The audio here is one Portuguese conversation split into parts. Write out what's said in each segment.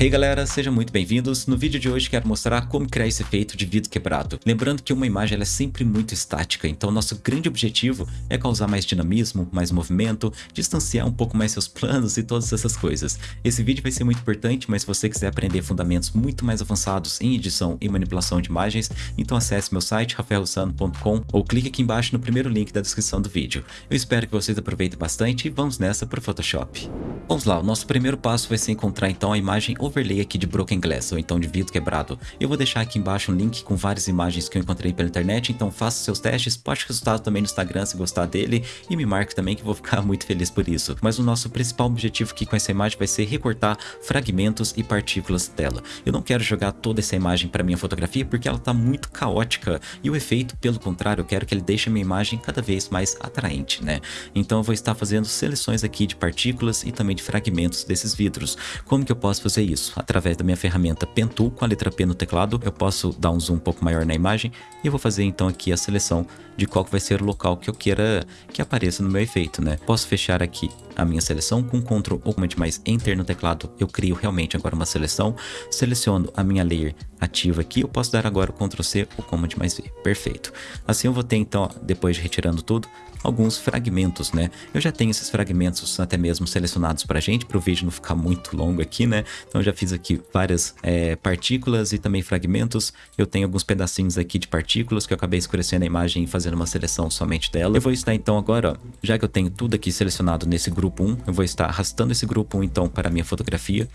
Hey galera, sejam muito bem-vindos. No vídeo de hoje quero mostrar como criar esse efeito de vidro quebrado. Lembrando que uma imagem é sempre muito estática, então nosso grande objetivo é causar mais dinamismo, mais movimento, distanciar um pouco mais seus planos e todas essas coisas. Esse vídeo vai ser muito importante, mas se você quiser aprender fundamentos muito mais avançados em edição e manipulação de imagens, então acesse meu site rafaelrussano.com ou clique aqui embaixo no primeiro link da descrição do vídeo. Eu espero que vocês aproveitem bastante e vamos nessa para o Photoshop. Vamos lá, o nosso primeiro passo vai ser encontrar então a imagem overlay aqui de Broken Glass, ou então de vidro quebrado. Eu vou deixar aqui embaixo um link com várias imagens que eu encontrei pela internet, então faça seus testes, poste o resultado também no Instagram se gostar dele, e me marque também que eu vou ficar muito feliz por isso. Mas o nosso principal objetivo aqui com essa imagem vai ser recortar fragmentos e partículas dela. Eu não quero jogar toda essa imagem para minha fotografia porque ela está muito caótica, e o efeito, pelo contrário, eu quero que ele deixe a minha imagem cada vez mais atraente, né? Então eu vou estar fazendo seleções aqui de partículas e também de fragmentos desses vidros. Como que eu posso fazer isso? Através da minha ferramenta Pen Tool, com a letra P no teclado, eu posso dar um zoom um pouco maior na imagem e eu vou fazer então aqui a seleção de qual vai ser o local que eu queira que apareça no meu efeito, né? Posso fechar aqui a minha seleção com Ctrl ou Command mais Enter no teclado, eu crio realmente agora uma seleção, seleciono a minha layer ativa aqui, eu posso dar agora o Ctrl C ou Command mais V, perfeito. Assim eu vou ter então, depois de retirando tudo, alguns fragmentos, né? Eu já tenho esses fragmentos até mesmo selecionados pra gente, para o vídeo não ficar muito longo aqui, né? Então eu já fiz aqui várias é, partículas e também fragmentos. Eu tenho alguns pedacinhos aqui de partículas que eu acabei escurecendo a imagem e fazendo uma seleção somente dela. Eu vou estar então agora, ó, já que eu tenho tudo aqui selecionado nesse grupo 1, eu vou estar arrastando esse grupo 1 então para a minha fotografia.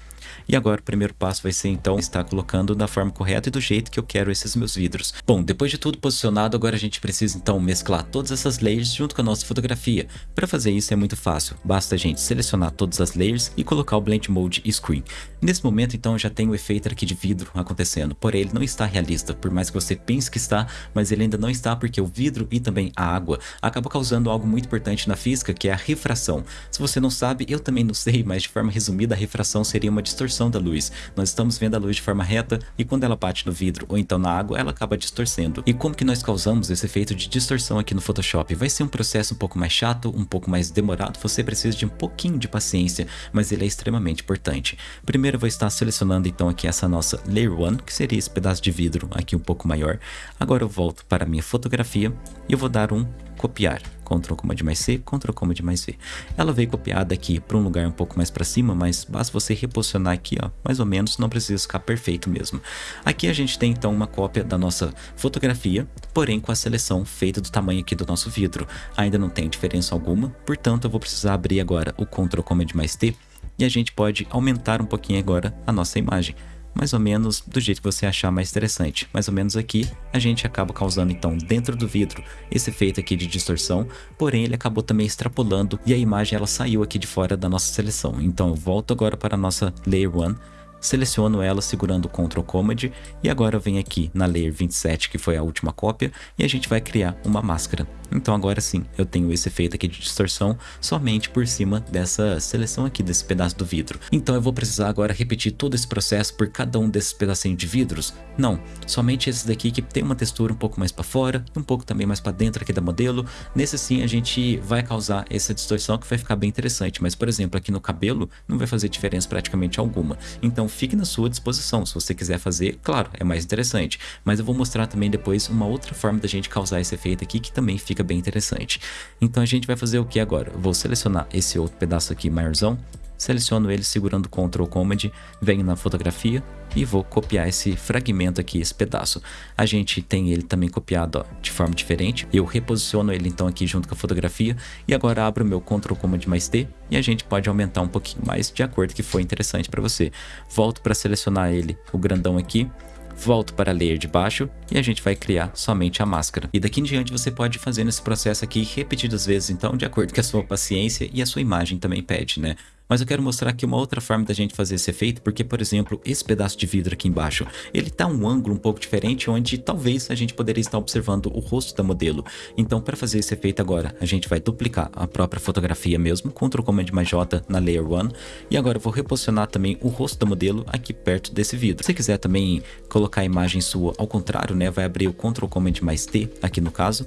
E agora o primeiro passo vai ser então estar colocando da forma correta e do jeito que eu quero esses meus vidros. Bom, depois de tudo posicionado, agora a gente precisa então mesclar todas essas layers junto com a nossa fotografia. Para fazer isso é muito fácil, basta a gente selecionar todas as layers e colocar o Blend Mode Screen. Nesse momento então já tem o efeito aqui de vidro acontecendo, porém ele não está realista, por mais que você pense que está, mas ele ainda não está porque o vidro e também a água acabam causando algo muito importante na física que é a refração. Se você não sabe, eu também não sei, mas de forma resumida a refração seria uma distorção da luz. Nós estamos vendo a luz de forma reta e quando ela bate no vidro ou então na água, ela acaba distorcendo. E como que nós causamos esse efeito de distorção aqui no Photoshop? Vai ser um processo um pouco mais chato, um pouco mais demorado, você precisa de um pouquinho de paciência, mas ele é extremamente importante. Primeiro vou estar selecionando então aqui essa nossa Layer 1, que seria esse pedaço de vidro aqui um pouco maior. Agora eu volto para a minha fotografia e eu vou dar um copiar. Ctrl Command mais C, Ctrl Command mais V. Ela veio copiada aqui para um lugar um pouco mais para cima, mas basta você reposicionar aqui, ó, mais ou menos, não precisa ficar perfeito mesmo. Aqui a gente tem então uma cópia da nossa fotografia, porém com a seleção feita do tamanho aqui do nosso vidro. Ainda não tem diferença alguma, portanto eu vou precisar abrir agora o Ctrl Command mais T e a gente pode aumentar um pouquinho agora a nossa imagem mais ou menos do jeito que você achar mais interessante. Mais ou menos aqui, a gente acaba causando então dentro do vidro esse efeito aqui de distorção, porém ele acabou também extrapolando e a imagem ela saiu aqui de fora da nossa seleção. Então eu volto agora para a nossa Layer 1, seleciono ela segurando o Ctrl Command e agora vem aqui na Layer 27, que foi a última cópia, e a gente vai criar uma máscara. Então agora sim, eu tenho esse efeito aqui de distorção somente por cima dessa seleção aqui desse pedaço do vidro. Então eu vou precisar agora repetir todo esse processo por cada um desses pedacinhos de vidros? Não, somente esses daqui que tem uma textura um pouco mais para fora, um pouco também mais para dentro aqui da modelo. Nesse sim a gente vai causar essa distorção que vai ficar bem interessante, mas por exemplo aqui no cabelo não vai fazer diferença praticamente alguma. Então fique na sua disposição, se você quiser fazer, claro, é mais interessante. Mas eu vou mostrar também depois uma outra forma da gente causar esse efeito aqui que também fica bem interessante. Então a gente vai fazer o que agora? Eu vou selecionar esse outro pedaço aqui maiorzão, seleciono ele segurando Ctrl Command, venho na fotografia e vou copiar esse fragmento aqui, esse pedaço. A gente tem ele também copiado ó, de forma diferente, eu reposiciono ele então aqui junto com a fotografia e agora abro meu Ctrl Command mais T e a gente pode aumentar um pouquinho mais de acordo com que foi interessante para você. Volto para selecionar ele, o grandão aqui, volto para a layer de baixo e a gente vai criar somente a máscara. E daqui em diante você pode fazer esse processo aqui repetidas vezes, então, de acordo com a sua paciência e a sua imagem também pede, né? Mas eu quero mostrar aqui uma outra forma da gente fazer esse efeito, porque, por exemplo, esse pedaço de vidro aqui embaixo, ele tá um ângulo um pouco diferente, onde talvez a gente poderia estar observando o rosto da modelo. Então, para fazer esse efeito agora, a gente vai duplicar a própria fotografia mesmo, Ctrl Command mais J na Layer 1, e agora eu vou reposicionar também o rosto da modelo aqui perto desse vidro. Se quiser também colocar a imagem sua ao contrário, né, vai abrir o Ctrl Command mais T aqui no caso,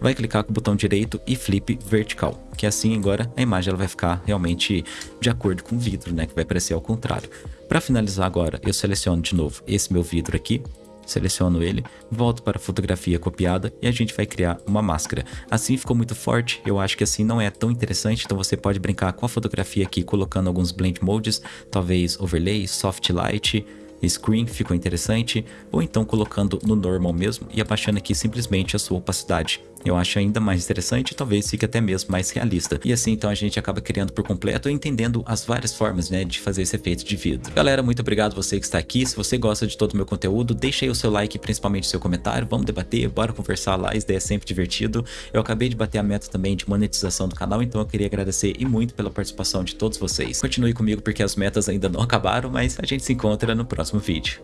vai clicar com o botão direito e flip vertical, que assim agora a imagem ela vai ficar realmente de acordo com o vidro, né, que vai aparecer ao contrário. Para finalizar agora, eu seleciono de novo esse meu vidro aqui, Seleciono ele, volto para a fotografia copiada e a gente vai criar uma máscara. Assim ficou muito forte, eu acho que assim não é tão interessante, então você pode brincar com a fotografia aqui colocando alguns blend modes, talvez overlay, soft light, screen, ficou interessante, ou então colocando no normal mesmo e abaixando aqui simplesmente a sua opacidade eu acho ainda mais interessante e talvez fique até mesmo mais realista. E assim então a gente acaba criando por completo e entendendo as várias formas né, de fazer esse efeito de vidro. Galera, muito obrigado você que está aqui. Se você gosta de todo o meu conteúdo, deixa aí o seu like, principalmente o seu comentário. Vamos debater, bora conversar lá, isso daí é sempre divertido. Eu acabei de bater a meta também de monetização do canal, então eu queria agradecer e muito pela participação de todos vocês. Continue comigo porque as metas ainda não acabaram, mas a gente se encontra no próximo vídeo.